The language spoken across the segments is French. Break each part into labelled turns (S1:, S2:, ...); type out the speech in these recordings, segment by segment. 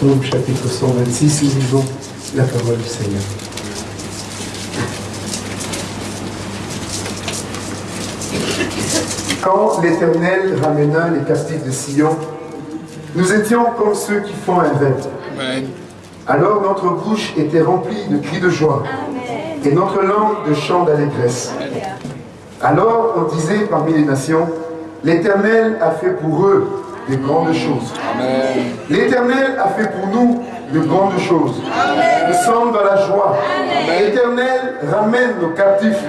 S1: Psaume chapitre 126, nous lisons la parole du Seigneur. Quand l'Éternel ramena les captifs de Sion, nous étions comme ceux qui font un rêve. Alors notre bouche était remplie de cris de joie et notre langue de chants d'allégresse. Alors on disait parmi les nations, l'Éternel a fait pour eux de grandes choses. L'Éternel a fait pour nous de grandes choses. Nous sommes dans la joie. L'Éternel ramène nos captifs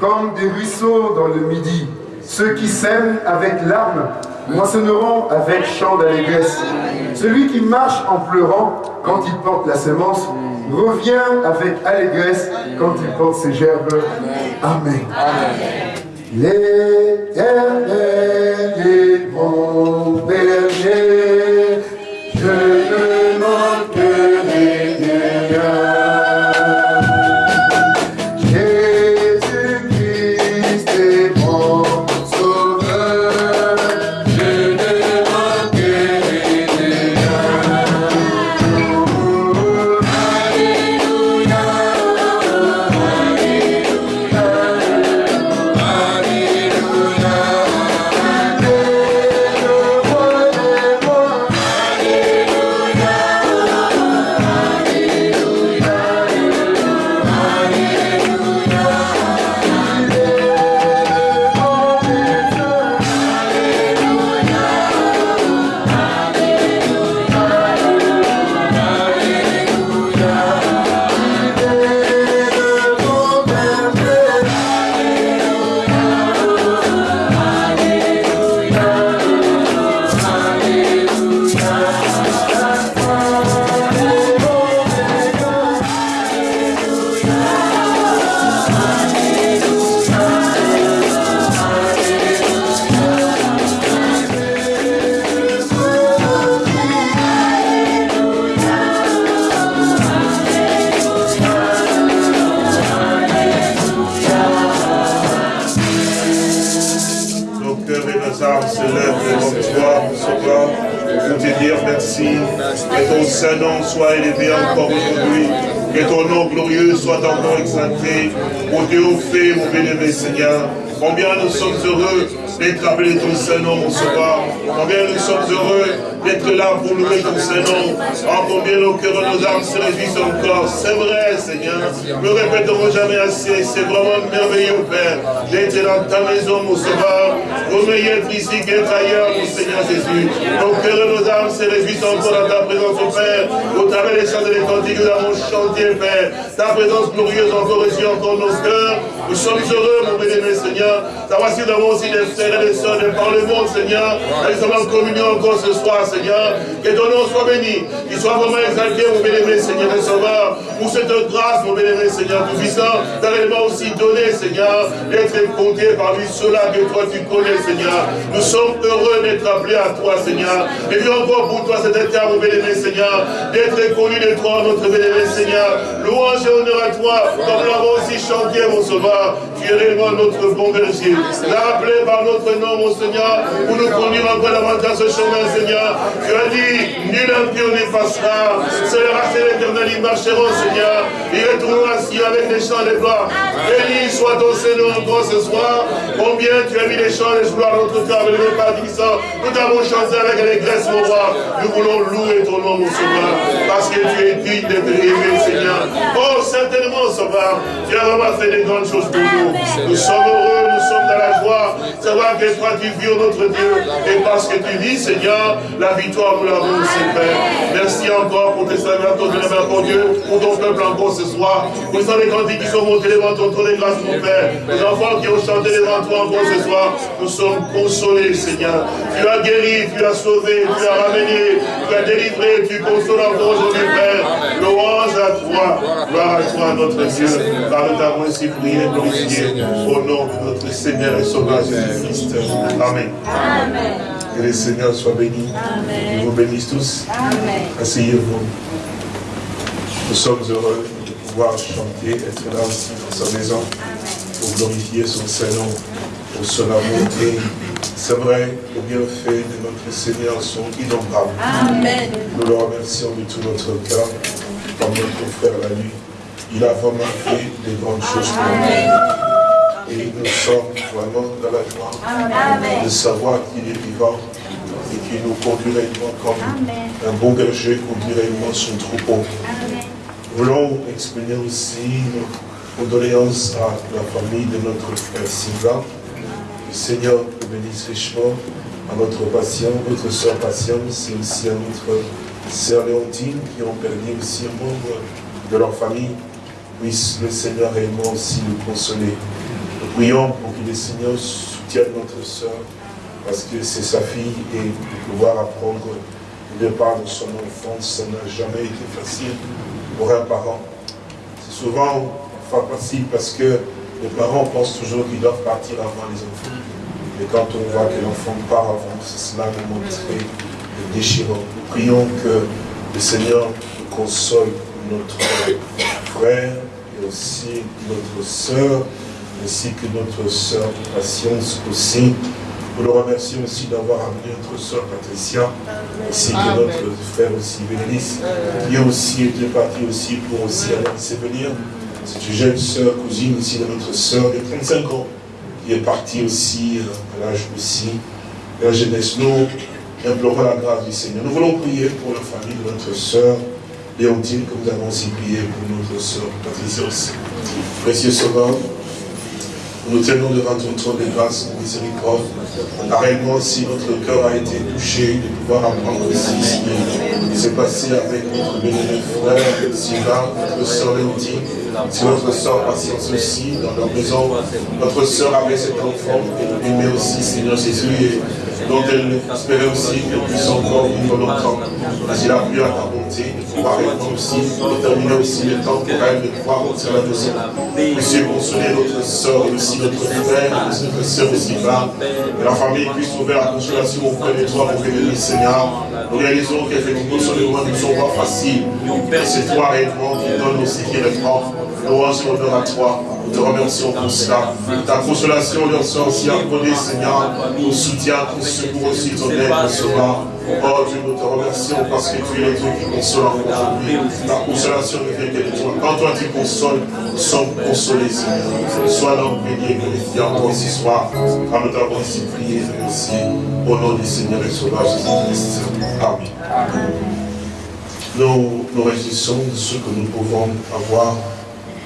S1: comme des ruisseaux dans le midi. Ceux qui sèment avec larmes moissonneront avec chant d'allégresse. Celui qui marche en pleurant quand il porte la semence revient avec allégresse quand il porte ses gerbes. Amen. L'éternel est mon berger,
S2: C'est vraiment merveilleux, Père, d'être dans ta maison, mon Sauveur. Au meilleur ici qu'être ailleurs, mon Seigneur Jésus. Nos cœurs et nos âmes se réjouissent encore dans ta présence, mon Père. Au travers des chants et des cantiques, nous avons chanté, Père. Ta présence glorieuse encore reçue encore nos cœurs. Nous sommes heureux, mon bien-aimé Seigneur. Savoir si nous avons aussi des frères et des sœurs de par le monde, Seigneur. Nous sommes en communion encore ce soir, Seigneur. Que ton nom soit béni. Qu'il soit vraiment exalté, mon bien-aimé Seigneur et Sauveur. Pour cette grâce, mon bien-aimé Seigneur Tout-Puissant, t'as réellement aussi donné, Seigneur, d'être compté parmi ceux-là que toi tu connais, Seigneur. Nous sommes heureux d'être appelés à toi, Seigneur. Et puis encore pour toi, cet état, mon bien-aimé Seigneur, d'être connu de toi, notre bien-aimé Seigneur. Louange et honneur à toi, comme nous l'avons aussi chanté, mon Sauveur. uh, Tu es réellement notre bon berger. Rappelé par notre nom, mon Seigneur, pour nous conduire encore davantage ce chemin, Seigneur. Tu as dit, nul impur n'y passera. C'est le racheté l'éternel, ils marcheront, Seigneur. Ils retourneront assis avec des chants de gloire. Béni soit ton Seigneur encore ce soir. Combien tu as mis les chants de gloire dans notre cœur, mais le répartissant. Nous t'avons chanté avec allégresse, mon roi. Nous voulons louer ton nom, mon Sauveur. Parce que tu es digne d'être aimé, Seigneur. Oh, certainement, Sauveur, tu as vraiment fait des grandes choses pour nous. Nous sommes heureux, nous sommes dans la joie. Savoir que toi, tu vis, notre Dieu. Et parce que tu vis, Seigneur, la victoire, nous l'avons aussi, Père. Merci encore pour tes serviteurs pour Dieu, pour ton peuple encore ce soir. Pour les cantiques qui sont montés devant ton trône de grâce, mon Père. Les enfants qui ont chanté devant toi encore ce soir. Nous sommes consolés, Seigneur. Tu as guéri, tu as sauvé, tu as ramené, tu as délivré, tu consoles encore aujourd'hui, Père. Louange à toi, gloire à toi, notre Dieu. Car nous t'avons ainsi prié glorifié au nom de notre Seigneur et Sauveur Jésus-Christ. Amen. Que le Seigneur soit béni. Je vous bénisse tous. Asseyez-vous. Nous sommes heureux de pouvoir chanter, être là aussi dans sa maison pour glorifier son Saint-Nom, pour son amour et C'est vrai, les bienfaits de notre Seigneur sont innombrables. Amen. Nous le remercions de tout notre cœur, comme notre frère l'a dit. Il a vraiment fait des grandes choses pour nous. Et nous sommes vraiment dans la joie de savoir qu'il est vivant et qu'il nous conduit réellement comme un bon berger conduit réellement son troupeau. Nous voulons exprimer aussi nos condoléances à la famille de notre frère Sylvain. Le Seigneur nous bénisse richement à notre patient, notre soeur Patience et aussi à notre sœur Léontine qui ont perdu aussi un membre de leur famille. Puisse le Seigneur réellement aussi nous consoler. Nous prions pour que le Seigneur soutienne notre soeur parce que c'est sa fille et de pouvoir apprendre le départ de son enfance, ça n'a jamais été facile pour un parent. C'est souvent pas facile parce que les parents pensent toujours qu'ils doivent partir avant les enfants. Mais quand on voit que l'enfant part avant, c'est cela vraiment très déchirant. Nous prions que le Seigneur console notre frère et aussi notre soeur, ainsi que notre soeur Patience aussi, nous le remercions aussi d'avoir amené notre soeur Patricia, ainsi que notre frère aussi Bénélice, qui a aussi été parti aussi pour aussi aller venir. C'est une jeune soeur, cousine aussi de notre soeur de 35 ans, qui est partie aussi euh, à l'âge aussi de la jeunesse. Nous implorons la grâce du Seigneur. Nous voulons prier pour la famille de notre soeur Léontine, comme nous avons aussi prié pour notre soeur Patricia aussi. Précieux Sauveur, nous tenons devant ton trône de grâce et miséricorde. Réellement, si notre cœur a été touché de pouvoir apprendre aussi ce qui s'est passé avec notre bénévole frère Sylvain, notre soeur Léontine, si notre soeur Patience aussi, dans leur maison, notre soeur avait cet enfant, et aimait aussi Seigneur Jésus, dont elle espérait aussi qu'elle puisse encore vivre longtemps. Mais il a pu à ta bonté de pouvoir être aussi, déterminer aussi le temps pour elle de pouvoir rentrer à la maison. Monsieur, consoler notre soeur aussi notre frère, notre soeur aussi va, que la famille puisse trouver la consolation auprès de toi, pour bénir Seigneur. Nous réalisons qu'effectivement, sur moments ne sont pas faciles, mais c'est toi réellement qui donne aussi, qui répond. Louange et honneur à toi. Nous te remercions pour cela. Ta consolation leur soit aussi accordée, Seigneur. Ton soutien, ton secours aussi, ton aide, mon sauveur. Oh Dieu, nous te remercions parce que tu es le Dieu qui console aujourd'hui. Ta consolation ne vient que de toi. Quand toi tu consoles, nous sommes consolés, Seigneur. Sois donc béni et glorifié encore ce soir, car nous t'avons ainsi prié et remercié. Au nom du Seigneur et Sauveur Jésus-Christ. Amen. Nous nous réjouissons de ce que nous pouvons avoir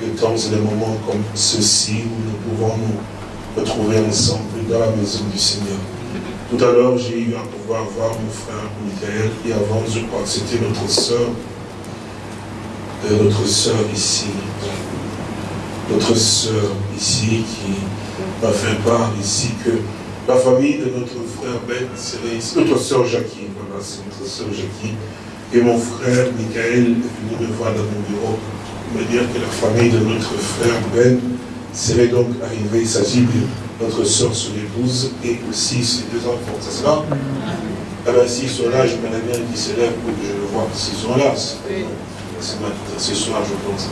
S2: temps et des moments comme ceci où nous pouvons nous retrouver ensemble dans la maison du Seigneur. Tout à l'heure, j'ai eu à pouvoir voir mon frère Michael et avant, je crois que c'était notre soeur, euh, notre soeur ici, notre soeur ici qui m'a fait part ici que la famille de notre frère Ben ici, notre soeur Jackie, voilà, c'est notre soeur Jackie, et mon frère Michael est venu me voir dans mon bureau me dire que la famille de notre frère Ben serait donc arrivée. Il s'agit de notre soeur son épouse et aussi ses deux enfants. C'est cela? Eh bien, s'ils sont là, je me bien qu'ils se lèvent pour que je le vois. S'ils sont là, c'est ce soir, je pense.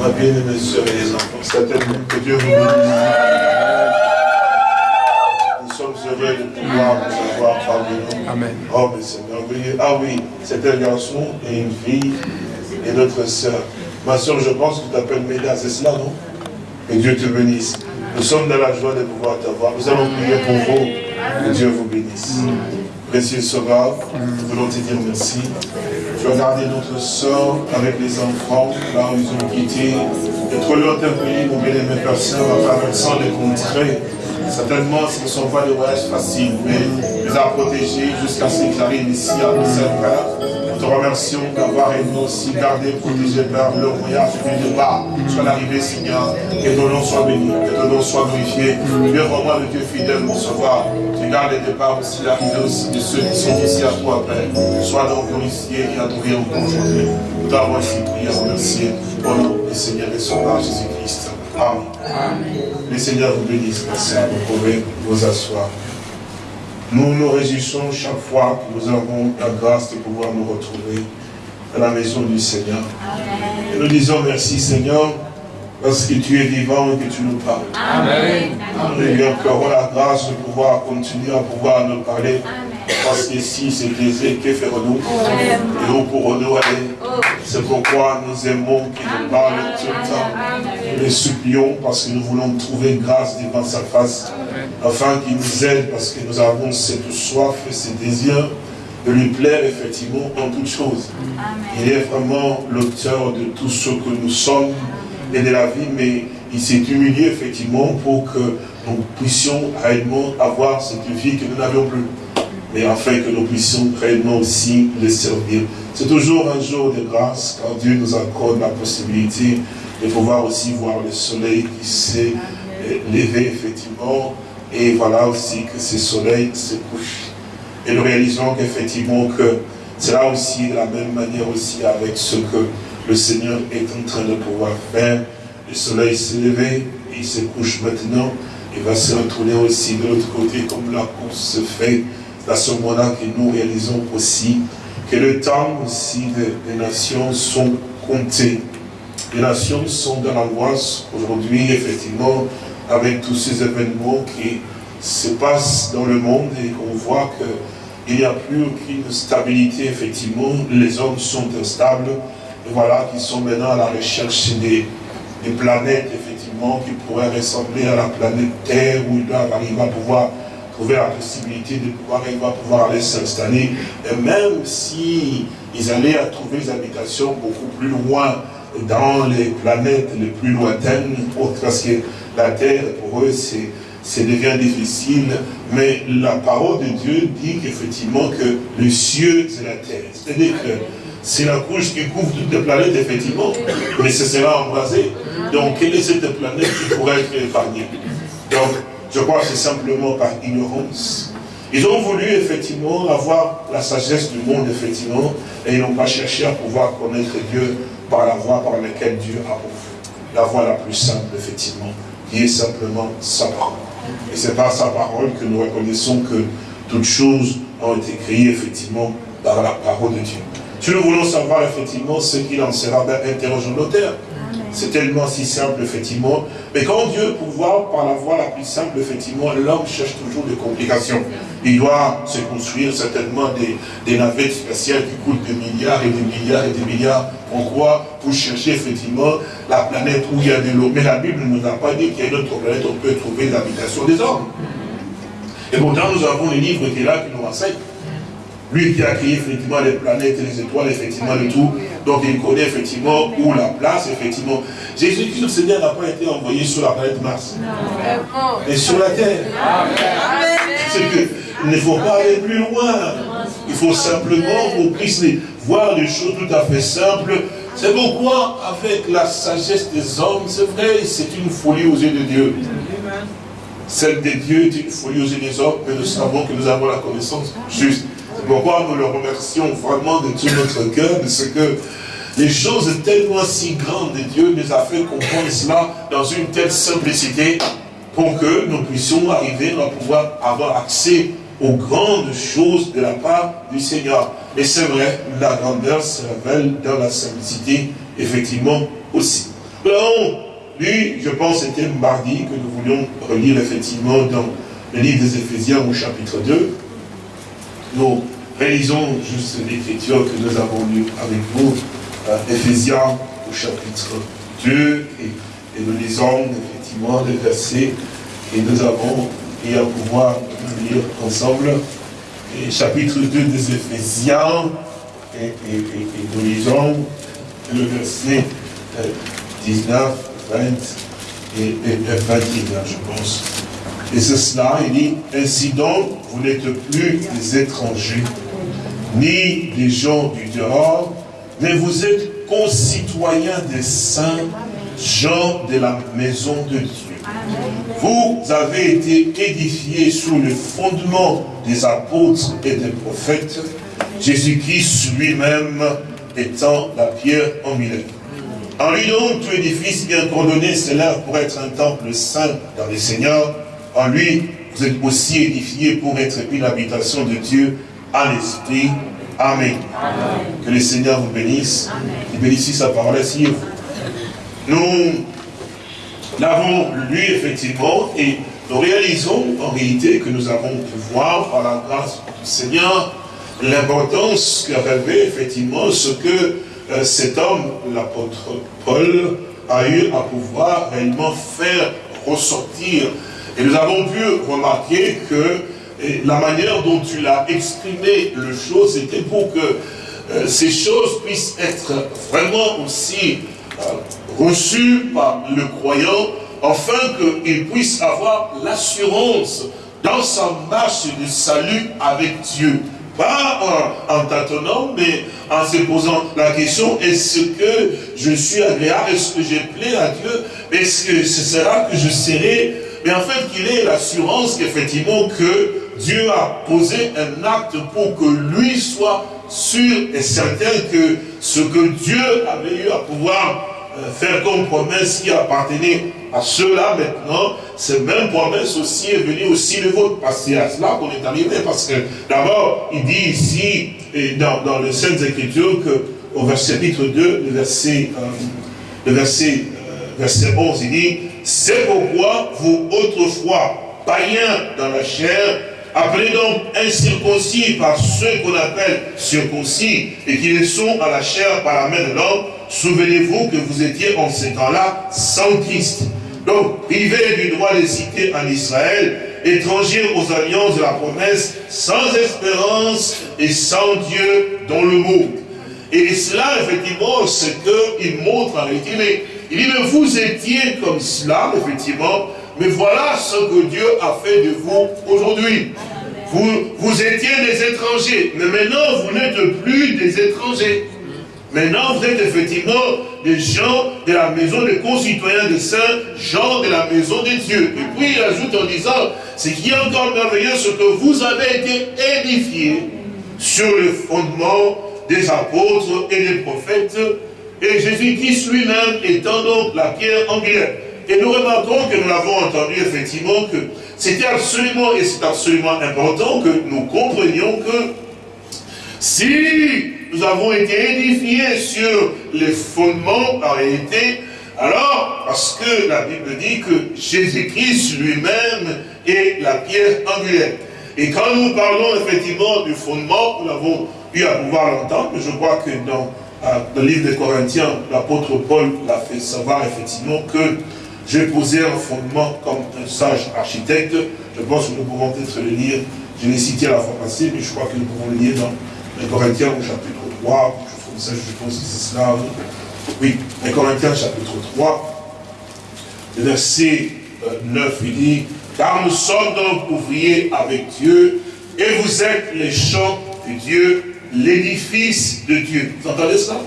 S2: Ma bien-aimée soeur et les enfants, certainement que Dieu vous bénisse. Nous sommes heureux de pouvoir vous avoir parmi nous. Amen. Oh, mais c'est merveilleux. Ah oui, c'est un garçon et une fille et notre soeur. Ma soeur, je pense que tu t'appelles Méda, c'est cela, non? Que Dieu te bénisse. Nous sommes dans la joie de pouvoir t'avoir. Nous allons prier pour vous. Que Dieu vous bénisse. Précieux Sauveur, nous voulons te dire merci. Tu as gardé notre soeur avec les enfants, là où ils ont quitté. Et trop longtemps pays, mon bien-aimé personne, en traversant les contrées. Certainement, ce ne sont pas des voyages faciles, mais les a protégés jusqu'à ce qu'ils arrivent ici à Bruxelles, nous te remercions d'avoir nous aussi gardé, protégé par le voyage du départ jusqu'à l'arrivée, Seigneur. Que ton nom soit béni, que ton nom soit glorifié. Tu es vraiment le Dieu fidèle, mon sauveur. Tu gardes les départs aussi, l'arrivée aussi de ceux qui sont ici à toi, Père. Sois donc glorifié et adoré encore aujourd'hui. Nous t'avons ainsi prié, remercié au nom du Seigneur et Sauveur Jésus-Christ. Amen. Amen. Le Seigneur vous bénisse, merci. Vous pouvez vous asseoir. Nous nous réjouissons chaque fois que nous avons la grâce de pouvoir nous retrouver dans la maison du Seigneur. Et nous disons merci Seigneur, parce que tu es vivant et que tu nous parles. Amen. Et encore la grâce de pouvoir continuer à pouvoir nous parler. Parce que si c'est plaisir, que ferons-nous Et où pourrons-nous aller. C'est pourquoi nous aimons qu'il nous parle tout le temps. Nous les supplions parce que nous voulons trouver grâce devant sa face. Afin qu'il nous aide parce que nous avons cette soif et ce désir de lui plaire effectivement en toutes choses. Il est vraiment l'auteur de tout ce que nous sommes et de la vie, mais il s'est humilié effectivement pour que nous puissions réellement avoir cette vie que nous n'avions plus. Mais afin que nous puissions réellement aussi le servir. C'est toujours un jour de grâce quand Dieu nous accorde la possibilité de pouvoir aussi voir le soleil qui s'est levé effectivement. Et voilà aussi que ce soleil se couche. Et nous réalisons qu'effectivement que c'est là aussi de la même manière aussi avec ce que le Seigneur est en train de pouvoir faire. Le soleil s'est levé, il se couche maintenant, il va se retourner aussi de l'autre côté comme la course se fait. À ce moment-là que nous réalisons aussi que le temps aussi des, nations sont comptés. Les nations sont dans l'angoisse aujourd'hui, effectivement, avec tous ces événements qui se passent dans le monde et qu'on voit qu'il n'y a plus aucune stabilité, effectivement, les hommes sont instables, voilà, qui sont maintenant à la recherche des, planètes, effectivement, qui pourraient ressembler à la planète Terre, où ils doivent arriver à pouvoir trouver la possibilité de pouvoir pouvoir aller s'installer. Et même si allaient à trouver des habitations beaucoup plus loin dans les planètes les plus lointaines, parce que la Terre, pour eux, c'est devient difficile, mais la parole de Dieu dit qu'effectivement que le cieux, c'est la terre. C'est-à-dire que c'est la couche qui couvre toutes les planètes, effectivement, mais ce sera embrasé. Donc, quelle est cette planète qui pourrait être épargnée? Donc, je crois que c'est simplement par ignorance. Ils ont voulu, effectivement, avoir la sagesse du monde, effectivement, et ils n'ont pas cherché à pouvoir connaître Dieu par la voie par laquelle Dieu a ouvert. La voie la plus simple, effectivement, qui est simplement sa parole. Et c'est par sa parole que nous reconnaissons que toutes choses ont été créées, effectivement, par la parole de Dieu. Si nous voulons savoir effectivement ce qu'il en sera, ben, interrogeons l'auteur. C'est tellement si simple, effectivement. Mais quand Dieu pouvoir, par la voie la plus simple, effectivement, l'homme cherche toujours des complications. Il doit se construire certainement des, navettes spatiales qui coûtent des milliards et des milliards et des milliards. Pourquoi? Pour chercher effectivement la planète où il y a de l'eau. Mais la Bible ne nous a pas dit qu'il y a une autre planète où on peut trouver l'habitation des hommes. Et pourtant, nous avons les livres qui est là, qui nous enseignent. Lui qui a créé effectivement les planètes et les étoiles, effectivement, le tout. Donc il connaît effectivement où la place, effectivement. Jésus-Christ, le Seigneur, n'a pas été envoyé sur la planète Mars. Mais sur la terre. C'est que il ne faut pas aller plus loin. Il faut simplement qu'on puisse voir des choses tout à fait simples. C'est pourquoi, avec la sagesse des hommes, c'est vrai, c'est une folie aux yeux de Dieu. Celle de Dieu est une folie aux yeux des hommes, mais nous savons que nous avons la connaissance juste pourquoi nous le remercions vraiment de tout notre cœur, de ce que les choses tellement si grandes de Dieu nous a fait comprendre cela dans une telle simplicité pour que nous puissions arriver à pouvoir avoir accès aux grandes choses de la part du Seigneur. Et c'est vrai, la grandeur se révèle dans la simplicité, effectivement, aussi. Alors, lui, je pense, c'était mardi que nous voulions relire, effectivement, dans le livre des Éphésiens au chapitre 2. Nous Réalisons juste l'écriture que nous avons lue avec vous, euh, Ephésiens au chapitre 2, et, nous lisons effectivement les versets et nous avons et à pouvoir lire ensemble. Et chapitre 2 des Ephésiens, et, nous lisons le verset 19, euh, 20 et, 21, je pense. Et c'est cela, il dit, ainsi donc, vous n'êtes plus des étrangers ni des gens du dehors, mais vous êtes concitoyens des saints, gens de la maison de Dieu. Vous avez été édifiés sous le fondement des apôtres et des prophètes, Jésus-Christ lui-même étant la pierre en milieu. En lui donc, tout édifice bien coordonné s'élève pour être un temple saint dans les seigneurs. En lui, vous êtes aussi édifiés pour être une habitation de Dieu à l'esprit. Amen. Que le Seigneur vous bénisse. Il bénisse sa parole. Asseyez-vous. Nous l'avons lu effectivement et nous réalisons en réalité que nous avons pu voir par la grâce du Seigneur l'importance qu'a rêvé effectivement ce que euh, cet homme, l'apôtre Paul, a eu à pouvoir réellement faire ressortir. Et nous avons pu remarquer que la manière dont tu l'as exprimé le chose, c'était pour que euh, ces choses puissent être vraiment aussi euh, reçues par le croyant, afin qu'il puisse avoir l'assurance dans sa marche de salut avec Dieu. Pas en, tâtonnant, mais en se posant la question, est-ce que je suis agréable, est-ce que j'ai plais à Dieu, est-ce que ce sera que je serai, mais en fait qu'il ait l'assurance qu'effectivement que Dieu a posé un acte pour que lui soit sûr et certain que ce que Dieu avait eu à pouvoir euh, faire comme promesse qui appartenait à ceux-là maintenant, cette même promesse aussi est venue aussi de votre. Parce c'est à cela qu'on est arrivé. Parce que d'abord, il dit ici, dans, dans les Saintes Écritures, que au verset chapitre 2, le verset, euh, le verset, euh, verset 11, il dit, c'est pourquoi vous autrefois, païens dans la chair, appelez donc incirconcis par ceux qu'on appelle circoncis, et qui le sont à la chair par la main de l'homme, Souvenez-vous que vous étiez en ce temps-là sans Christ. Donc, privés du droit de citer en Israël, étrangers aux alliances de la promesse, sans espérance et sans Dieu dans le monde. Et cela, effectivement, ce qu'il montre en réalité. Il dit, mais vous étiez comme cela, effectivement, mais voilà ce que Dieu a fait de vous aujourd'hui. Vous, étiez des étrangers, mais maintenant vous n'êtes plus des étrangers. Maintenant, vous êtes effectivement des gens de la maison des concitoyens de saints, gens de la maison de Dieu. Et puis il ajoute en disant, ce qui est encore merveilleux, ce que vous avez été édifiés sur le fondement des apôtres et des prophètes, et Jésus-Christ lui-même étant donc la pierre angulaire. Et nous remarquons que nous l'avons entendu effectivement que c'était absolument, et c'est absolument important que nous comprenions que si nous avons été édifiés sur les fondements en réalité, alors, parce que la Bible dit que Jésus-Christ lui-même est la pierre angulaire. Et quand nous parlons effectivement du fondement, nous l'avons eu à pouvoir l'entendre, je crois que dans euh, le livre des Corinthiens, l'apôtre Paul l'a fait savoir effectivement que j'ai posé un fondement comme un sage architecte. Je pense que nous pouvons peut-être le lire. Je l'ai cité à la fois passée, mais je crois que nous pouvons le lire dans les Corinthiens au chapitre 3, je, ça, je pense que c'est cela. Oui, les Corinthiens chapitre 3, verset 9, euh, il dit, car nous sommes donc ouvriers avec Dieu, et vous êtes les champs de Dieu, l'édifice de Dieu. Vous entendez ça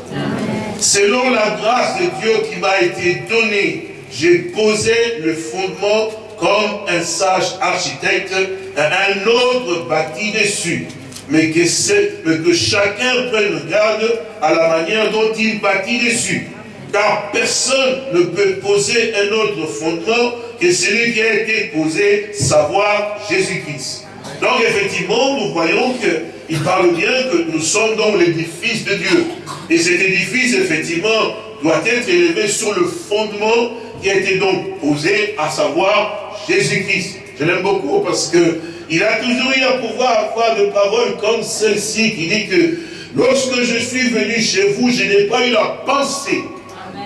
S2: Selon la grâce de Dieu qui m'a été donnée, j'ai posé le fondement comme un sage architecte, un autre bâti dessus mais que, que chacun prenne garde à la manière dont il bâtit dessus. Car personne ne peut poser un autre fondement que celui qui a été posé, savoir Jésus-Christ. Donc effectivement, nous voyons qu'il parle bien que nous sommes dans l'édifice de Dieu. Et cet édifice, effectivement, doit être élevé sur le fondement qui a été donc posé, à savoir Jésus-Christ. Je l'aime beaucoup parce que il a toujours eu à pouvoir avoir de paroles comme celle-ci qui dit que lorsque je suis venu chez vous, je n'ai pas eu la pensée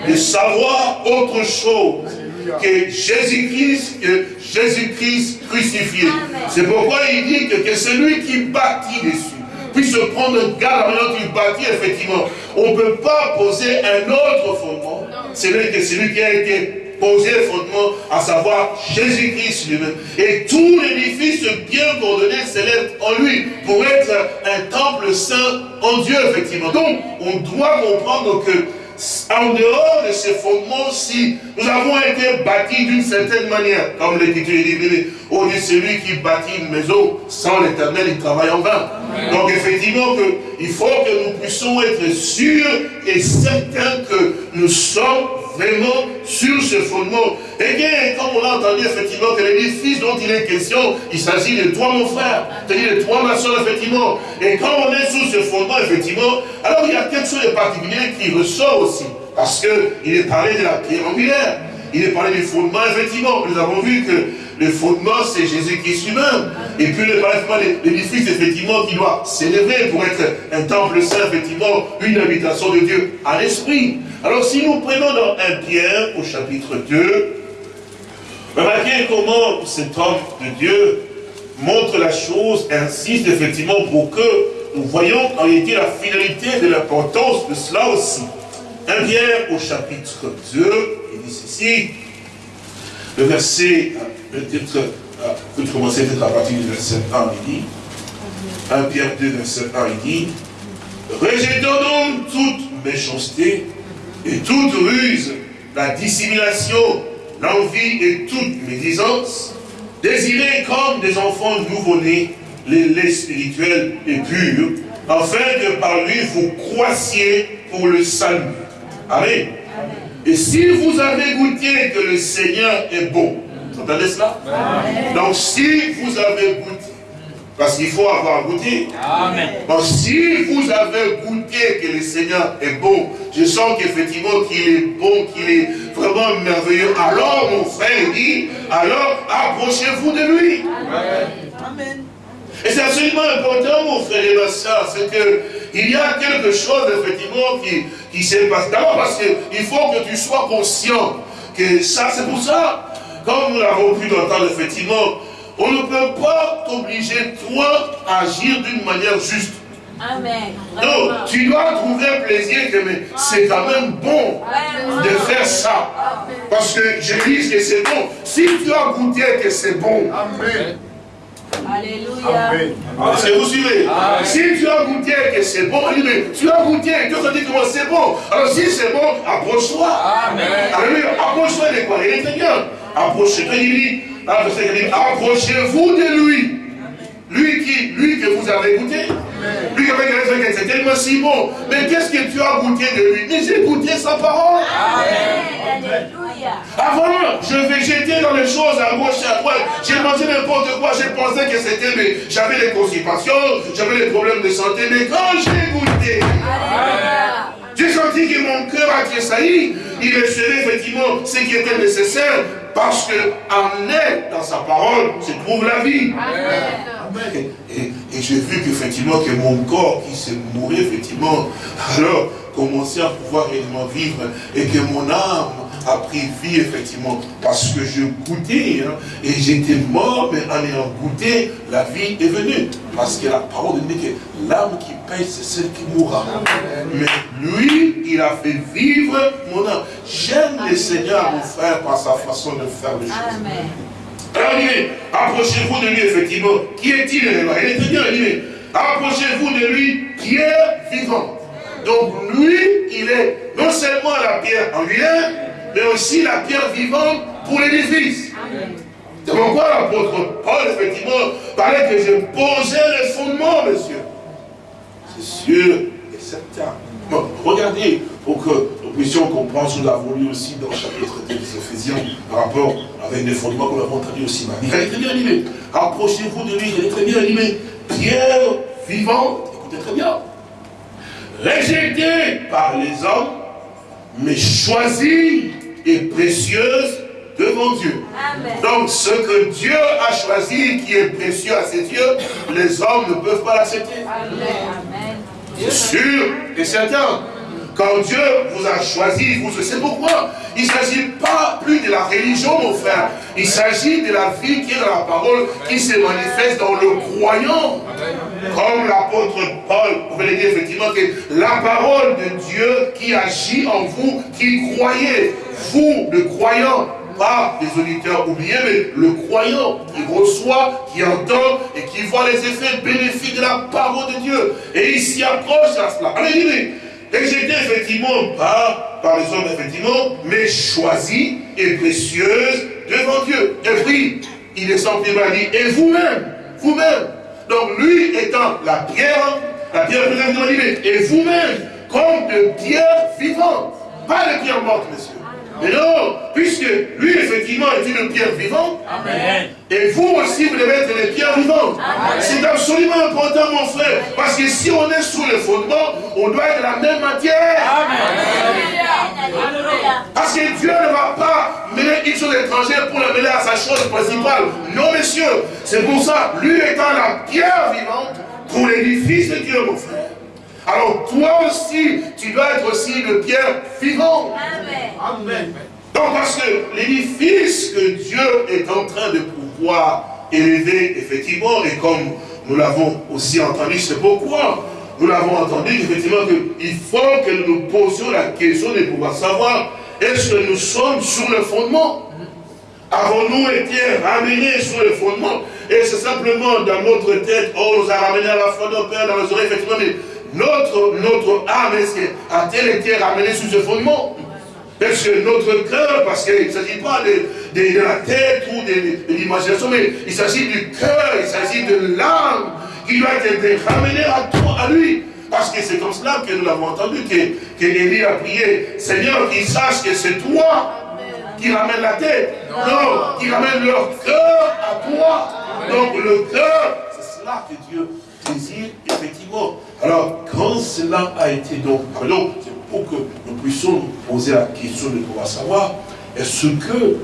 S2: de savoir autre chose que Jésus-Christ, que Jésus-Christ crucifié. C'est pourquoi il dit que, que celui qui bâtit dessus puisse prendre garde à maintenant qu'il bâtit, effectivement. On ne peut pas poser un autre fondement. C'est celui qui a été le fondement, à savoir Jésus-Christ lui-même. Et tout l'édifice bien coordonné s'élève en lui pour être un temple saint en Dieu, effectivement. Donc, on doit comprendre que en dehors de ces fondements, si nous avons été bâtis d'une certaine manière, comme l'Écriture dit, on dit celui qui bâtit une maison sans l'éternel, il travaille en vain. Donc effectivement, que, il faut que nous puissions être sûrs et certains que nous sommes vraiment sur ce fondement. Et bien, comme on l'a entendu effectivement, que l'édifice dont il est question, il s'agit de toi mon frère, c'est-à-dire de toi ma soeur effectivement. Et quand on est sur ce fondement effectivement, alors il y a quelque chose de particulier qui ressort aussi. Parce qu'il est parlé de la pierre angulaire. il est parlé du fondement, effectivement. Nous avons vu que le fondement, c'est Jésus-Christ lui-même. Et puis, l'édifice, effectivement, qui doit s'élever pour être un temple saint, effectivement, une habitation de Dieu à l'esprit. Alors, si nous prenons dans 1 Pierre, au chapitre 2, remarquez comment cet homme de Dieu montre la chose, insiste effectivement pour que nous voyons en réalité la finalité de l'importance de cela aussi. 1 Pierre au chapitre 2, il dit ceci, le verset, peut-être, vous commencer peut-être à partir du verset 1, il dit, 1 Pierre 2, verset 1, il dit, Rejetons donc toute méchanceté et toute ruse, la dissimulation, l'envie et toute médisance, désirez comme des enfants nouveau-nés les laits spirituels et purs, afin que par lui vous croissiez pour le salut. Amen. Et si vous avez goûté que le Seigneur est bon, entendez cela? Donc si vous avez goûté, parce qu'il faut avoir goûté. Amen. Donc si vous avez goûté que le Seigneur est bon, je sens qu'effectivement qu'il est bon, qu'il est vraiment merveilleux, alors mon frère dit, alors approchez-vous de lui. Amen. Et c'est absolument important, mon frère et ma soeur, c'est qu'il y a quelque chose, effectivement, qui, qui s'est passé. D'abord parce qu'il faut que tu sois conscient que ça, c'est pour ça. Comme nous l'avons pu entendre, effectivement, on ne peut pas t'obliger, toi, à agir d'une manière juste. Amen. Donc, tu dois trouver plaisir que c'est quand même bon de faire ça. Parce que je dis que c'est bon. Si tu as goûté que c'est bon, Amen. Alléluia. Que vous suivez? Si tu as goûté que c'est bon, tu as goûté, Dieu te dit comment c'est bon. Alors si c'est bon, approche-toi. Alléluia. Approche-toi de quoi? Il est très bien. Approchez-toi, il dit, approchez-vous de lui. Lui qui, lui que vous avez goûté. Lui avec les c'est tellement si bon. Mais qu'est-ce que tu as goûté de lui Mais j'ai goûté sa parole. Avant, je végétais dans les choses à gauche et à droite. J'ai mangé n'importe quoi. J'ai pensé que c'était, mais j'avais des constipations, j'avais des problèmes de santé. Mais quand j'ai goûté, j'ai senti que mon cœur a tressailli. Il recevait effectivement ce qui était nécessaire. Parce que en est dans sa parole se trouve la vie. Et, j'ai vu qu'effectivement que mon corps qui s'est mouru, effectivement, alors commençait à pouvoir réellement vivre et que mon âme a pris vie, effectivement, parce que je goûtais, hein, et j'étais mort, mais en ayant goûté, la vie est venue. Parce que la parole dit que l'âme qui paye, c'est celle qui mourra. Mais lui, il a fait vivre mon âme. J'aime le Seigneur, mon frère, par sa façon de faire les choses. Amen. Alors, il approchez-vous de lui, effectivement. Qui est-il Il est très bien, il approchez-vous de lui, pierre vivante. Donc, lui, il est non seulement la pierre en lui-même, mais aussi la pierre vivante pour l'édifice. C'est pourquoi l'apôtre Paul, effectivement, parlait que je posais les fondements, monsieur. C'est sûr et certain. Bon, regardez, pour que nous puissions comprendre, nous l'avons lu aussi dans le chapitre 2 des Ephésiens, par rapport avec les fondements que nous avons entendu aussi. Il est très bien animé. Approchez-vous de lui, il est très bien animé. Pierre vivante, écoutez très bien. Rejeté par les hommes, mais choisi et précieuse devant Dieu. Donc ce que Dieu a choisi qui est précieux à ses yeux, les hommes ne peuvent pas l'accepter. C'est sûr et certain. Quand Dieu vous a choisi, vous c'est pourquoi il ne s'agit pas plus de la religion, mon frère. Il s'agit de la vie qui est dans la parole, qui se manifeste dans le croyant. Comme l'apôtre Paul pouvait dire effectivement que la parole de Dieu qui agit en vous, qui croyez, vous, le croyant, pas les auditeurs oubliés, mais le croyant qui reçoit, qui entend et qui voit les effets bénéfiques de la parole de Dieu. Et il s'y approche à cela. Et j'étais effectivement pas par les hommes, effectivement, mais choisi et précieuse devant Dieu. Et puis, il est sans dit, et vous-même, vous-même. Donc lui étant la pierre, la pierre présente et vous-même, comme de pierre vivante. Pas de pierre morte, messieurs. Mais non, puisque lui, effectivement, est une pierre vivante. Amen. Et vous aussi, vous devez être des pierres vivantes. C'est absolument important, mon frère. Parce que si on est sous le fondement, on doit être la même matière. Amen. Parce que Dieu ne va pas mener une chose étrangère pour la mener à sa chose principale. Non, messieurs. C'est pour ça, lui étant la pierre vivante pour l'édifice de Dieu, mon frère. Alors toi aussi, tu dois être aussi une pierre vivante. Amen. Donc parce que l'édifice que Dieu est en train de pouvoir élever, effectivement, et comme nous l'avons aussi entendu, c'est pourquoi nous l'avons entendu, effectivement, qu'il faut que nous posions la question de pouvoir savoir, est-ce que nous sommes sur le fondement? Avons-nous été ramenés sur le fondement? Et c'est simplement dans notre tête, oh, on nous a ramenés à la foi de Père, dans les oreilles, effectivement, mais notre, notre âme, a-t-elle été ramenée sur ce fondement? Est-ce que notre cœur, parce qu'il ne s'agit pas de, de, la tête ou de, l'imagination, mais il s'agit du cœur, il s'agit de l'âme qui doit être ramenée à toi, à lui. Parce que c'est comme cela que nous l'avons entendu, que, que Élie a prié, Seigneur, qu'ils sachent que c'est toi qui ramène la tête. Non, qui ramène leur cœur à toi. Donc le cœur, c'est cela que Dieu désire, effectivement. Alors, quand cela a été donc, pardon, c'est pour que nous puissions nous poser la question de pouvoir savoir, est-ce que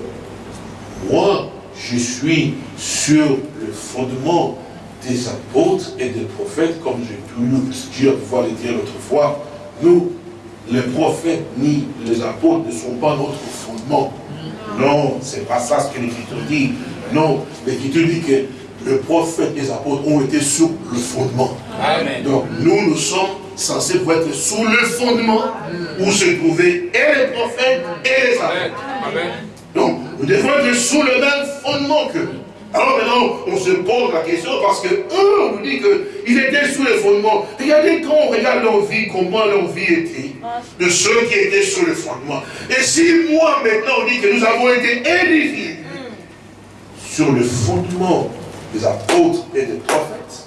S2: moi, je suis sur le fondement des apôtres et des prophètes, comme j'ai pu dire, pouvoir le dire l'autre fois, nous, les prophètes ni les apôtres ne sont pas notre fondement. Non, c'est pas ça ce que l'Écriture dit. Non, l'Écriture dit que le prophète et les apôtres ont été sur le fondement. Donc nous, nous sommes censés être sous le fondement où se trouvaient et les prophètes et les apôtres. Donc nous devons être sous le même fondement que alors maintenant, on se pose la question parce que eux, on nous dit qu'ils étaient sous les fondements. Regardez quand on regarde leur vie, comment leur vie était, de ceux qui étaient sous le fondement. Et si moi, maintenant, on dit que nous avons été édifiés sur le fondement des apôtres et des prophètes,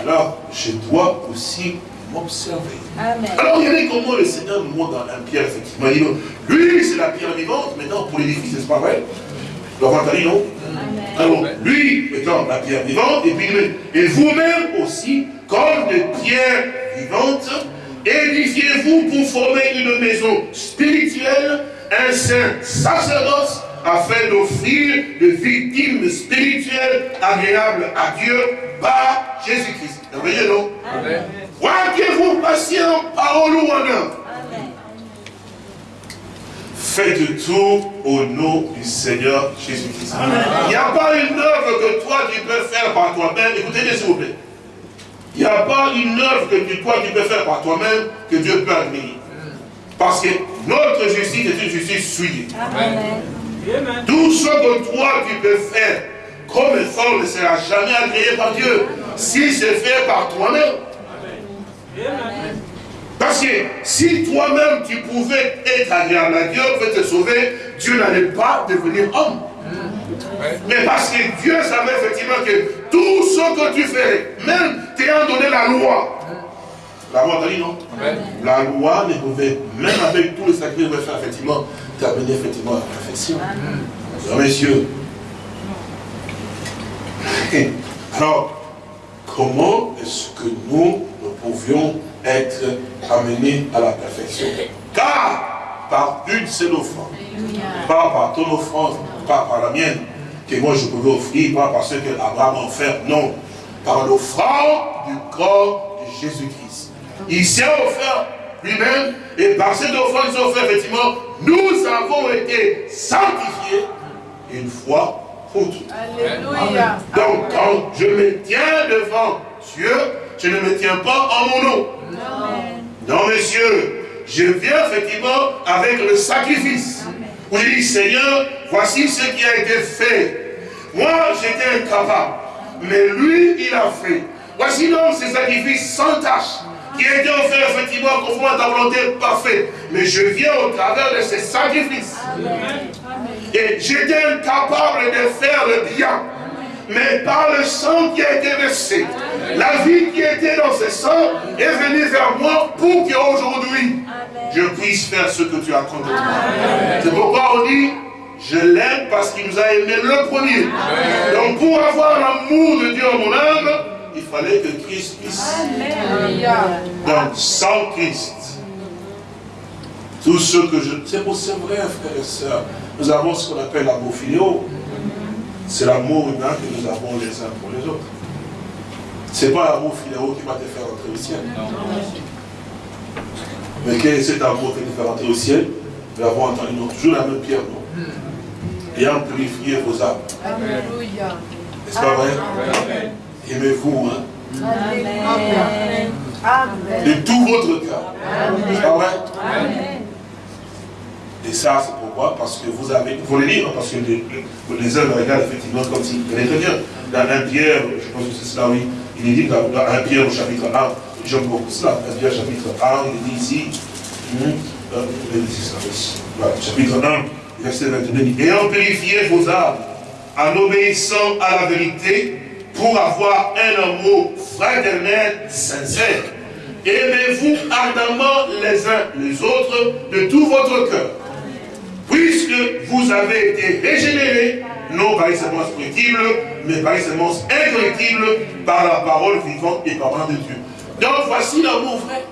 S2: alors je dois aussi m'observer. Alors regardez comment le Seigneur nous montre dans un pierre, effectivement. Lui, c'est la pierre vivante, maintenant pour l'édifice, n'est-ce pas vrai Donc, non? Alors, lui étant la pierre vivante, et puis et vous-même aussi, comme des pierres vivantes, édifiez-vous pour former une maison spirituelle, un saint sacerdoce, afin d'offrir des victimes spirituelles agréables à Dieu par Jésus-Christ. Vous voyez, non? Amen. vous patient, parole ou en œuvre Faites tout au nom du Seigneur Jésus-Christ. Il n'y a pas une œuvre que toi tu peux faire par toi-même. Écoutez-moi s'il vous plaît. Il n'y a pas une œuvre que toi tu peux faire par toi-même que Dieu peut admirer. Parce que notre justice est une justice souillée. Tout ce que toi tu peux faire comme effort ne sera jamais agréé par Dieu. Si c'est fait par toi-même. Parce que si toi-même tu pouvais être agréable à Dieu, pouvait te sauver, Dieu n'allait pas devenir homme. Mais parce que Dieu savait effectivement que tout ce que tu ferais, même t'ayant donné la loi, la loi dit non. La loi ne pouvait, même avec tous les sacrifices effectivement, t'amener effectivement à la perfection. messieurs. Alors, comment est-ce que nous, nous pouvions être amené à la perfection? Car par une seule offrande, pas par ton offrande, pas par la mienne, que moi je pouvais offrir, pas parce que Abraham a offert, non, par l'offrande du corps de Jésus-Christ. Il s'est offert lui-même, et par cette offrande, il s'est offert, effectivement, nous avons été sanctifiés une fois pour toutes. Alléluia. Donc, quand je me tiens devant Dieu, je ne me tiens pas en mon nom. Non, messieurs, je viens effectivement avec le sacrifice. Où je dis, Seigneur, voici ce qui a été fait. Moi, j'étais incapable. Mais lui, il a fait. Voici donc ces sacrifices sans tâche qui a été offert effectivement conformément à ta volonté parfaite. Mais je viens au travers de ces sacrifices. Et j'étais incapable de faire le bien mais par le sang qui a été versé, la vie qui était dans ce sang est venue vers moi pour qu'aujourd'hui, je puisse faire ce que tu as compté. C'est pourquoi on dit, je l'aime parce qu'il nous a aimé le premier. Donc pour avoir l'amour de Dieu en mon âme, il fallait que Christ puisse. Donc sans Christ, Tout ce que je... C'est pour c'est vrai, frères et sœurs. Nous avons ce qu'on appelle l'amour filéo. C'est l'amour humain que nous avons les uns pour les autres. Ce n'est pas l'amour filéo qui va te faire entrer au ciel. Mais quel est cet amour qui te fait rentrer au ciel? Nous avons entendu toujours la même pierre, non? Ayant purifié vos âmes. Alléluia. N'est-ce pas vrai? Aimez-vous, hein? Amen. De tout votre cœur. N'est-ce pas vrai? Amen. Et ça, c'est pourquoi? Parce que vous avez, il faut le lire, parce que les, les œuvres regardent effectivement comme si, très bien. Dans un Pierre, je pense que c'est cela, oui, il est dit dans, dans 1 Pierre au chapitre 1, j'aime beaucoup cela, 1 Pierre chapitre 1, il est dit ici, hum, euh, voilà, chapitre 1, verset 22, il dit, ayant purifié vos âmes, en obéissant à la vérité, pour avoir un amour fraternel sincère. Aimez-vous ardemment les uns les autres de tout votre cœur puisque vous avez été régénérés, non par une semence correctible, mais par une semence incorrectible, par la parole vivante et parole de Dieu. Donc voici l'amour vrai.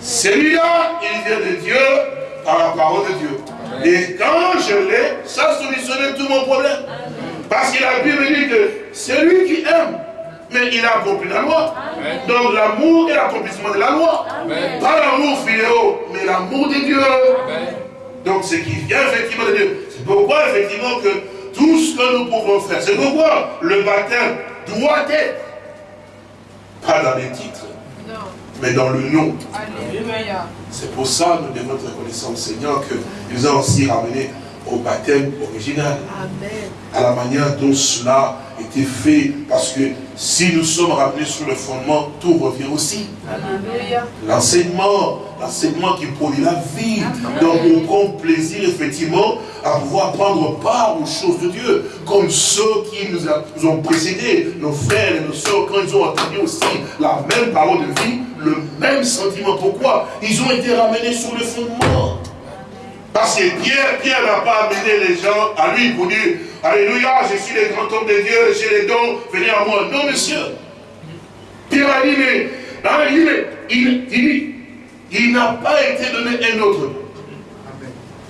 S2: Celui-là, il vient de Dieu par la parole de Dieu. Et quand je l'ai, ça solutionne tout mon problème. Parce que la Bible dit que celui qui aime, mais il a accompli la loi. Donc l'amour est l'accomplissement de la loi. Pas l'amour filéo, mais l'amour de Dieu. Donc ce qui vient effectivement de Dieu. C'est pourquoi effectivement que tout ce que nous pouvons faire, c'est pourquoi le baptême doit être, pas dans les titres, mais dans le nom. C'est pour ça que nous devons être reconnaissants au Seigneur qu'il nous a aussi ramené au baptême original. À la manière dont cela était fait. Parce que si nous sommes ramenés sur le fondement, tout revient aussi. L'enseignement, l'enseignement qui produit la vie. Donc on prend plaisir effectivement à pouvoir prendre part aux choses de Dieu. Comme ceux qui nous, ont précédés, nos frères et nos soeurs, quand ils ont entendu aussi la même parole de vie, le même sentiment. Pourquoi? Ils ont été ramenés sur le fondement. Parce que Pierre, Pierre n'a pas amené les gens à lui pour dire Alléluia, je suis le grand homme de Dieu, j'ai les dons, venez à moi. Non, monsieur. Pierre a dit, mais, il, il, il n'a pas été donné un autre nom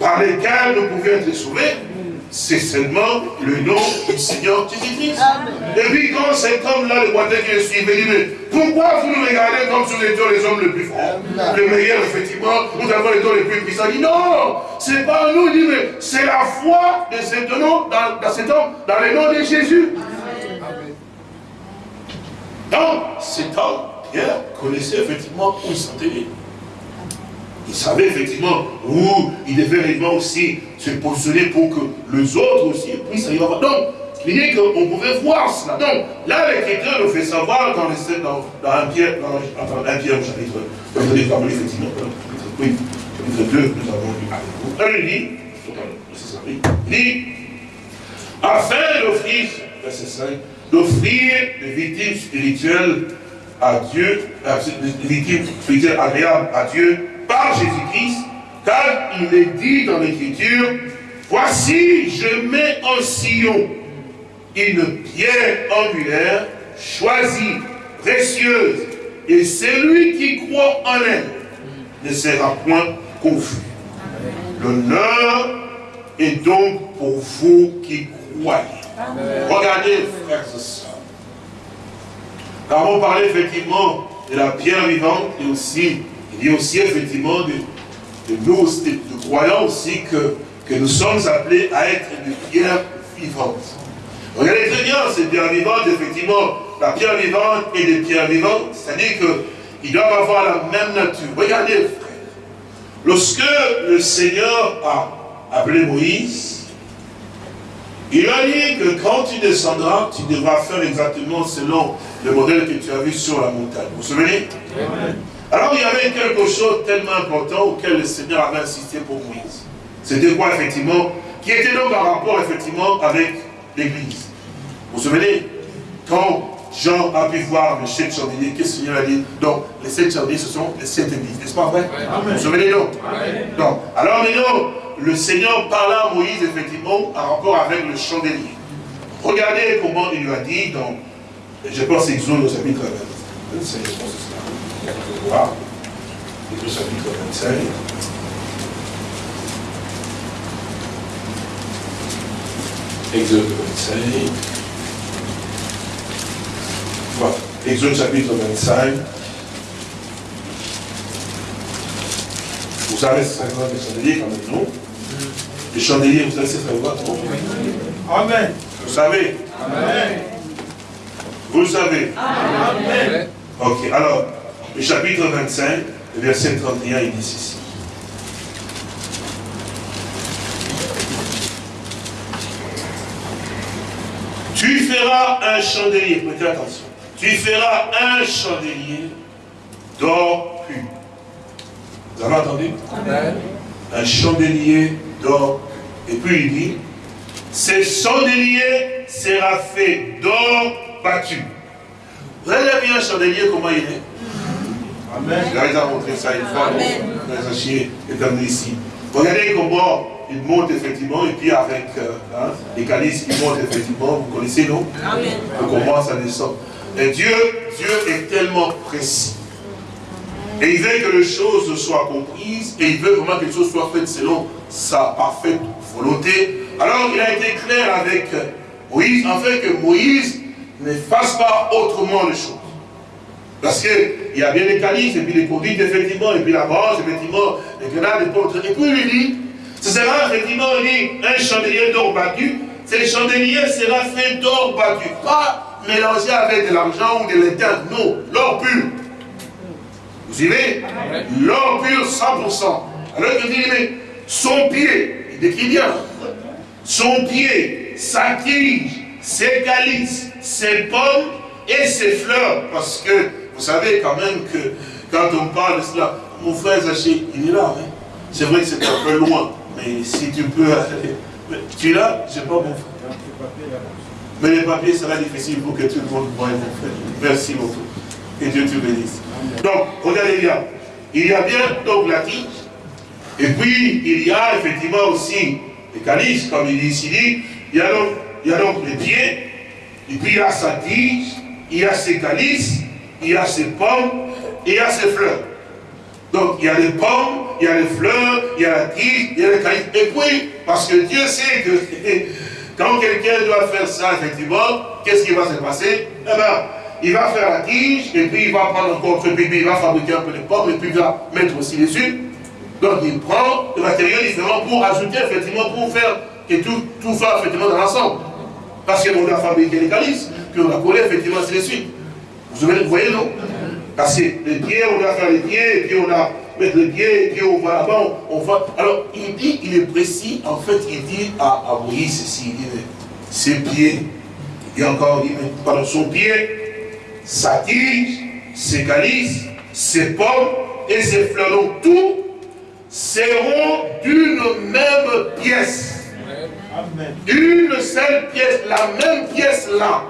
S2: par lequel nous pouvions être sauvés c'est seulement le nom du Seigneur Jésus-Christ. Et puis quand cet homme-là, le boiteux qui le suivait, il dit, mais pourquoi vous nous regardez comme si nous étions les hommes les plus forts? Le meilleur, effectivement, nous avons les dons les plus puissants. Il dit, non, c'est pas nous, il dit, mais c'est la foi de cet homme, dans, cet homme, dans le nom de Jésus. Donc, cet homme, Pierre, connaissait effectivement où il s'en il savait effectivement où il devait réellement aussi se positionner pour que les autres aussi puissent arriver. Donc, il dit qu'on pouvait voir cela. Donc, là, l'Écriture nous fait savoir dans, un Pierre, dans, un Pierre au chapitre, dans effectivement, oui, chapitre 2, nous avons lu avec vous. il dit, il dit, afin d'offrir, verset 5, d'offrir des victimes spirituelles à Dieu, des victimes spirituelles agréables à Dieu, par Jésus-Christ, car il est dit dans l'Écriture, voici, je mets en sillon une pierre angulaire, choisie, précieuse, et celui qui croit en elle ne sera point confus. L'honneur est donc pour vous qui croyez. Regardez, frères et sœurs. Nous avons parlé effectivement de la pierre vivante et aussi il y a aussi effectivement de, nous, de croyants aussi que, nous sommes appelés à être des pierres vivantes. Regardez très bien, ces pierres vivantes, effectivement, la pierre vivante et des pierres vivantes, c'est-à-dire qu'ils doivent avoir la même nature. Regardez, frère, lorsque le Seigneur a appelé Moïse, il a dit que quand tu descendras, tu devras faire exactement selon le modèle que tu as vu sur la montagne. Vous vous souvenez? Alors il y avait quelque chose tellement important auquel le Seigneur avait insisté pour Moïse. C'était quoi effectivement? Qui était donc en rapport effectivement avec l'Église. Vous vous souvenez? Quand Jean a pu voir le sept chandeliers, qu'est-ce que le Seigneur a dit? Donc les sept chandeliers ce sont les sept églises, n'est-ce pas vrai Vous vous souvenez donc? Donc, alors maintenant, le Seigneur parla à Moïse effectivement en rapport avec le chandelier. Regardez comment il lui a dit dans, je pense, Exode au chapitre 25, Exode chapitre 25. Exode 25. Voilà. Exode chapitre 25. Vous savez, c'est ça des chandeliers quand même, non Les chandeliers, vous savez, c'est ça non?
S3: Amen.
S2: Vous savez?
S3: Amen.
S2: Vous le savez? Amen. Ok, alors, le chapitre 25, le verset 31, il dit ceci. Tu feras un chandelier, prêtez attention. Tu feras un chandelier d'or pur. Vous avez entendu? Amen. Un chandelier d'or. Et puis il dit, ce chandelier sera fait d'or battu. Vous vu un chandelier, comment il est? Amen. Vais vous montrer ça une fois. Amen. est ici. Regardez comment il monte effectivement, et puis avec euh, hein, les calices, il monte effectivement, vous connaissez, non Amen. On commence à descendre. Et Dieu, Dieu est tellement précis. Et il veut que les choses soient comprises, et il veut vraiment que les choses soient faites selon sa parfaite volonté. Alors il a été clair avec Moïse, afin que Moïse ne fasse pas autrement les choses. Parce qu'il y a bien les calices, et puis les conduites, effectivement, et puis la branche, effectivement, les grenades, les portes. Et puis il lui dit, ce sera effectivement un chandelier d'or battu. Ce chandelier sera fait d'or battu. Pas mélangé avec de l'argent ou de l'étain. Non, l'or pur. Vous suivez? L'or pur 100%. Alors il dit, mais son pied, il décrit bien, son pied, sa tige, ses calices, ses pommes et ses fleurs. Parce que vous savez quand même que quand on parle de cela, mon frère Zaché, il est là. Hein? C'est vrai que c'est un peu loin. Mais si tu peux aller. Tu es là Je sais pas mon frère. Mais les papiers sera difficile pour que tout le monde voie mon frère. Merci beaucoup. Que Dieu te bénisse. Donc, regardez bien. Il y a bien donc la tige. Et puis, il y a effectivement aussi les calices, comme il dit ici. Il y a donc, il y a donc les pieds. Et puis, il y a sa tige. Il y a ses calices. Il y a ses pommes. Il y a ses fleurs. Donc, il y a les pommes, il y a les fleurs, il y a la tige, il y a les cailloux. Et puis, parce que Dieu sait que quand quelqu'un doit faire ça, effectivement, qu'est-ce qui va se passer? Eh bien, il va faire la tige, et puis il va prendre encore un peu, il va fabriquer un peu de pommes, et puis il va mettre aussi les dessus. Donc, il prend le matériel différent pour ajouter, effectivement, pour faire que tout, tout soit effectivement dans l'ensemble. Parce qu'on doit fabriquer les calices, puis on a collé, effectivement, ainsi de suite. Vous voyez, non? Parce que les pieds, on doit faire les pieds, et puis on a mettre les pieds, et puis on va là-bas, on, va. Alors, il dit, il est précis, en fait, il dit à, à Moïse ceci, il dit, mais ses pieds, et encore, il dit, mais pardon, son pied, sa tige, ses calices, ses pommes et ses fleurs, donc tout seront d'une même pièce. Amen. Une seule pièce, la même pièce là,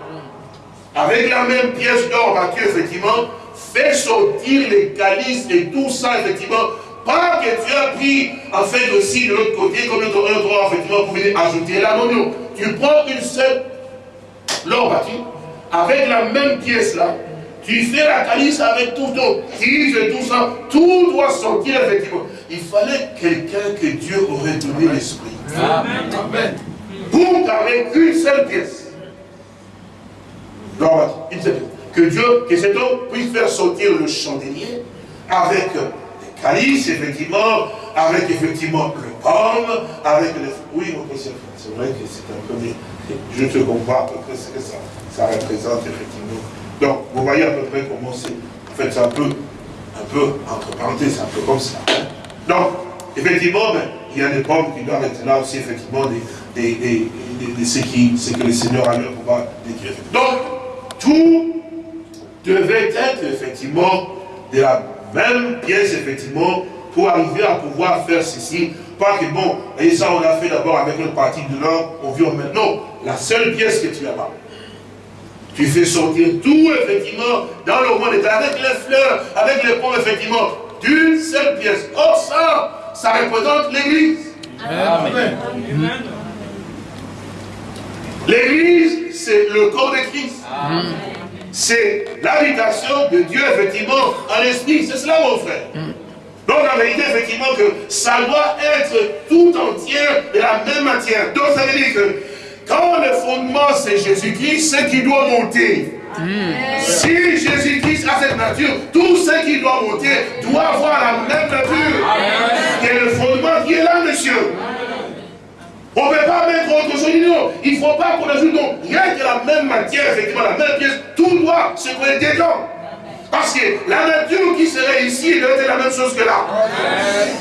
S2: avec la même pièce d'or battue, effectivement, fait sortir les calices et tout ça, effectivement, pas que tu as pris, en fait, aussi de l'autre côté, comme notre autre droit, effectivement, pour venir ajouter là. Non, non. Tu prends une seule l'or battu, avec la même pièce là, tu fais la calice avec tout ton tige et tout ça, tout doit sortir effectivement. Il fallait quelqu'un que Dieu aurait donné l'esprit. Amen. Pour avec une seule pièce. L'or battu, une seule pièce que Dieu, que cet homme puisse faire sortir le chandelier avec les calices, effectivement, avec effectivement le pomme, avec les... Oui, c'est vrai que c'est un peu... Je te comprends à peu près ce que ça, ça représente, effectivement. Donc, vous voyez à peu près comment c'est... En fait, c'est un peu, un peu, entre parenthèses, un peu comme ça. Hein. Donc, effectivement, ben, il y a des pommes qui doivent être là aussi, effectivement, des, ce, que le Seigneur a eu pour pouvoir décrire. Donc, tout devait être effectivement de la même pièce, effectivement, pour arriver à pouvoir faire ceci. Pas que bon, et ça on a fait d'abord avec notre partie de l'or, on vit maintenant. La seule pièce que tu as là, tu fais sortir tout, effectivement, dans le monde, avec les fleurs, avec les pommes, effectivement, d'une seule pièce. Or ça, ça représente l'Église. Amen. L'Église, c'est le corps de Christ. C'est l'habitation de Dieu, effectivement, en esprit. C'est cela, mon frère. Donc en vérité, effectivement, que ça doit être tout entier de la même matière. Donc ça veut dire que quand le fondement c'est Jésus-Christ, ce qui doit monter. Si Jésus-Christ a cette nature, tout ce qui doit monter doit avoir la même nature. Et le fondement qui est là, monsieur. On ne peut pas mettre autre chose. Non, il ne faut pas qu'on ajoute non. Rien que la même matière, effectivement, la même pièce, tout doit se trouver dedans. Parce que la nature qui serait ici doit être la même chose que là.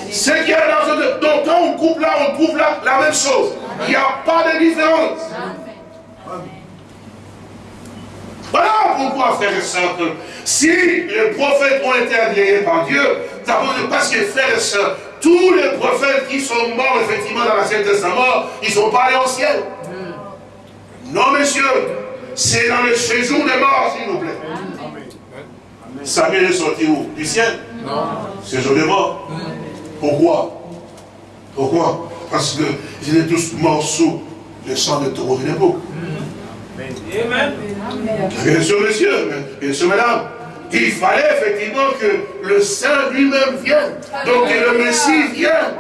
S2: Ce qui est dans ce... Donc quand on coupe là, on trouve là la même chose. Il n'y a pas de différence. Voilà pourquoi, frères et sœurs, si les prophètes ont été agréés par Dieu, parce que, frères et sœurs, tous les prophètes qui sont morts, effectivement, dans l'Ancien Testament, ils ne sont pas allés au ciel. Non, monsieur, c'est dans le séjour des morts, s'il vous plaît. Samuel est sorti où? Du ciel? Non. Séjour des morts. Pourquoi? Pourquoi? Parce qu'ils étaient tous morts sous le sang de taureau de l'époque. Amen. Bien sûr, monsieur, bien sûr, madame il fallait effectivement que le Saint lui-même vienne. Donc que le Messie vienne.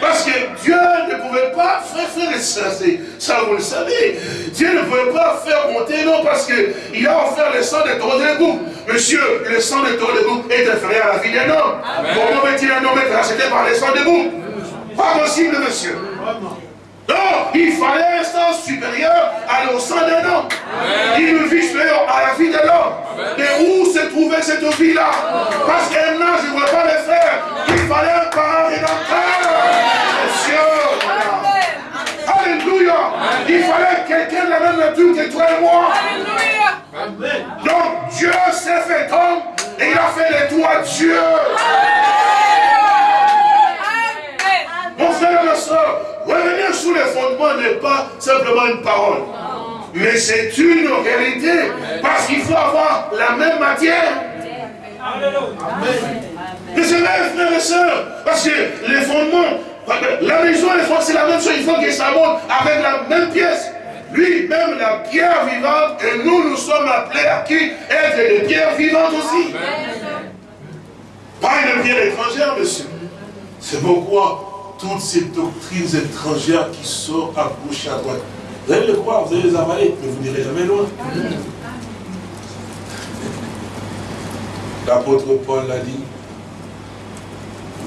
S2: Parce que Dieu ne pouvait pas faire, faire ça, ça vous le savez. Dieu ne pouvait pas faire monter, non, parce qu'il a offert le sang de bouc. Monsieur, le sang de bouc est inférieur à la vie d'un homme. Comment peut-il un homme être racheté par le sang des boucs Pas possible, monsieur. Non, il fallait un sens supérieur à au sang d'un homme. Une vie supérieure à la vie de l'homme. Mais où se trouvait cette vie-là? Parce qu'un ange ne pouvait pas le faire. Il fallait un parent rédempteur. Monsieur. Alléluia. Il fallait quelqu'un de la même nature que toi et moi. Donc Dieu s'est fait homme et il a fait les toi Dieu. Mon frère et ma soeur, sous les fondements n'est pas simplement une parole. Mais c'est une réalité. Parce qu'il faut avoir la même matière. Mais c'est vrai, frères et sœurs. Parce que les fondements, la maison et les fondements, c'est la même chose. Il faut que ça monte avec la même pièce. Lui-même, la pierre vivante, et nous, nous sommes appelés à qui? Être des pierres vivantes aussi. Pas une pierre étrangère, monsieur. C'est pourquoi toutes ces doctrines étrangères qui sortent à gauche et à droite. Vous allez le croire, vous allez les avaler, mais vous n'irez jamais loin. L'apôtre Paul l'a dit.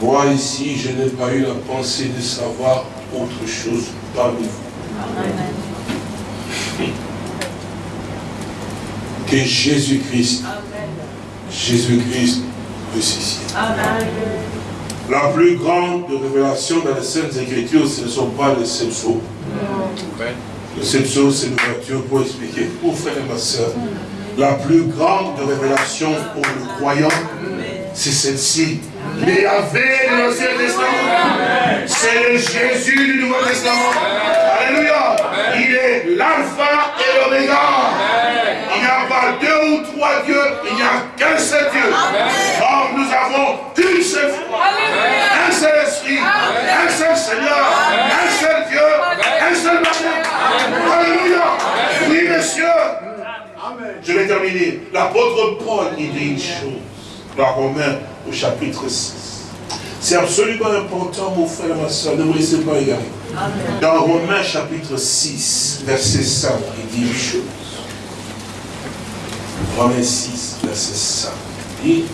S2: Moi ici, je n'ai pas eu la pensée de savoir autre chose parmi vous. Que Jésus-Christ, Jésus-Christ ressuscité. Amen. La plus grande révélation dans les Saintes Écritures, ce ne sont pas les sept sceaux. Les c'est une voiture pour expliquer. Pour frère et ma soeur, la plus grande révélation pour le croyant, c'est celle-ci. Les Yahvé de l'Ancien Testament. C'est le Jésus du Nouveau Testament. Alléluia. Il est l'alpha et l'oméga. Il n'y a pas deux ou trois dieux, il n'y a qu'un seul Dieu. Nous avons qu'une seule foi, un seul esprit, un seul Seigneur, un seul Dieu, un seul baptême. Alléluia. Oui, monsieur. Je vais terminer. L'apôtre Paul, il dit une chose. Dans Romains, au chapitre 6. C'est absolument important, mon frère et ma soeur, ne me laissez pas égarer. Dans Romains chapitre 6, verset 5, il dit une chose. Romains 6, verset 5. Il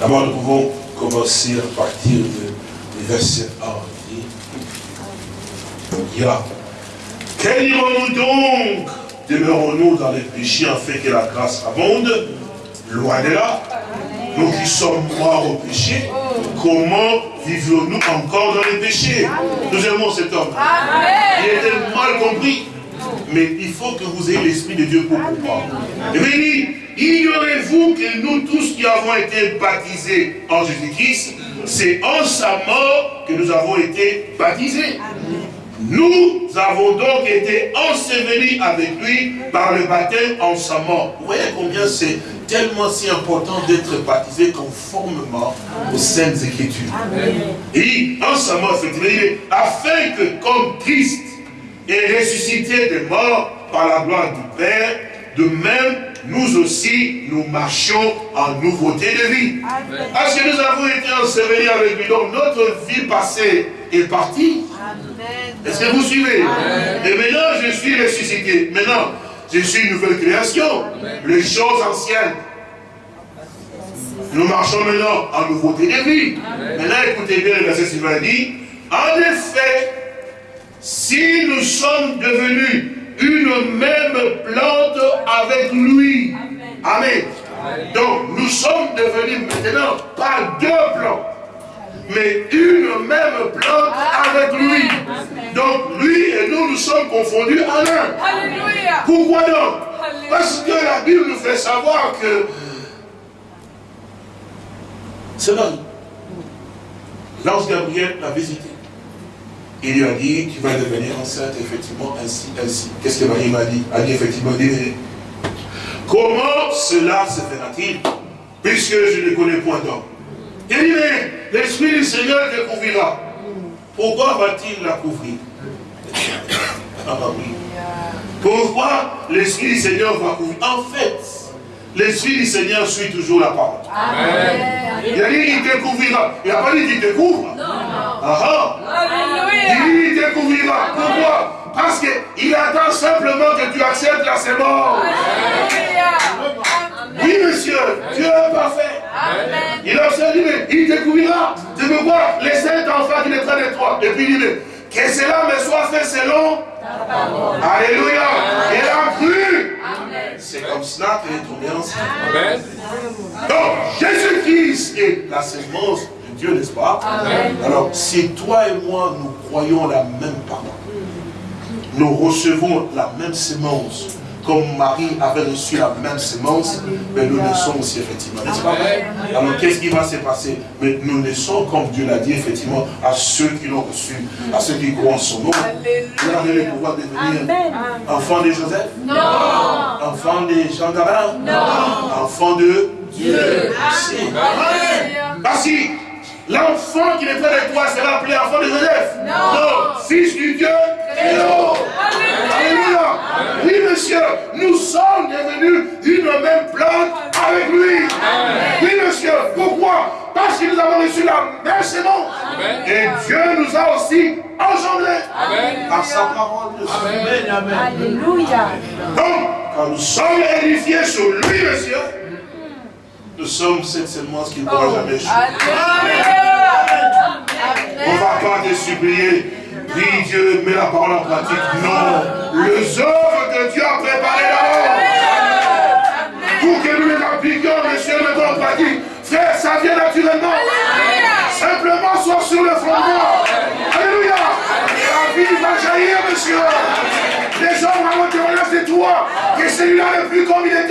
S2: d'abord nous pouvons commencer à partir du verset 1. Il dit, quel irons-nous donc? Demeurons-nous dans les péchés afin que la grâce abonde? Loin de là. Nous qui sommes morts au péché, comment vivons-nous encore dans les péchés Nous aimons cet homme. Il était mal compris. Mais il faut que vous ayez l'Esprit de Dieu pour comprendre. Et bien, ignorez-vous que nous tous qui avons été baptisés en Jésus-Christ, c'est en sa mort que nous avons été baptisés. Nous avons donc été ensevelis avec lui par le baptême en sa mort. Vous voyez combien c'est tellement si important d'être baptisé conformément aux Saintes Écritures. Et en sa mort, effectivement, afin que comme Christ est ressuscité des morts par la gloire du Père, de même nous aussi, nous marchions en nouveauté de vie. Parce que nous avons été ensevelis avec lui. Donc notre vie passée est partie. Est-ce que vous suivez? Et maintenant, je suis ressuscité. Maintenant, je suis une nouvelle création. Les choses anciennes. Nous marchons maintenant en nouveauté de vie. Maintenant, écoutez bien le verset suivant dit, en effet, si nous sommes devenus une même plante avec lui. Amen. Donc, nous sommes devenus maintenant pas deux plantes, mais une même plante avec lui. Donc, lui et nous, nous sommes confondus en un. Pourquoi donc? Parce que la Bible nous fait savoir que c'est L'ange Gabriel l'a visité. Il lui a dit, tu vas devenir enceinte, effectivement, ainsi, ainsi. Qu'est-ce que Marie m'a dit? Elle dit, effectivement, dit, comment cela se fera-t-il? Puisque je ne connais point d'homme. Il dit, mais l'Esprit du Seigneur te couvrira. Pourquoi va-t-il la couvrir? Ah bah oui. Pourquoi l'Esprit du Seigneur va couvrir? En fait, l'Esprit du Seigneur suit toujours la parole. Il a dit, il te couvrira. Il n'a pas dit qu'il te couvre. Non. Ah, ah. Il dit, il te couvrira. Pourquoi? Parce qu'il attend simplement que tu acceptes la sémence. Oui, monsieur, Dieu est parfait. Il a dit, mais il te couvrira. Tu veux voir les sept enfants qui train de toi. Et puis il dit, que cela me soit fait selon Alléluia. Il a cru. C'est comme cela qu'il est tombé enceinte. Amen. Donc, Jésus-Christ est la sémence de Dieu, n'est-ce pas? Alors, si toi et moi, nous croyons la même parole, nous recevons la même sémence, comme Marie avait reçu la même semence, mais nous naissons aussi effectivement. N'est-ce pas? Alors qu'est-ce qui va se passer? Mais nous naissons, comme Dieu l'a dit, effectivement, à ceux qui l'ont reçu, à ceux qui croient en son nom. Vous avez le pouvoir devenir enfant de Joseph?
S4: Non.
S2: Enfant de Jean d'Abraham
S4: Non.
S2: Enfant de
S4: Dieu.
S2: Parce que l'enfant qui est près de toi sera appelé enfant de Joseph. Non. fils du Dieu. Alléluia. Oui, monsieur, nous sommes devenus une même plante avec lui. Oui, monsieur. Pourquoi? Parce que nous avons reçu la même sémence. Et Dieu nous a aussi engendrés par sa parole.
S4: Amen. Alléluia.
S2: Donc, quand nous sommes édifiés sur lui, monsieur, nous sommes cette semence qui ne pourra jamais échouer. On ne va pas te supplier. Dis Dieu, mets la parole en pratique. Non. Les œuvres que Dieu a préparées d'avance. Pour que nous les appliquions, monsieur, le bon pratique. Frère, ça vient naturellement. Simplement, sois sur le fondement. Alléluia. La vie va jaillir, monsieur. Les hommes vont te c'est toi. Que celui-là le plus comme il est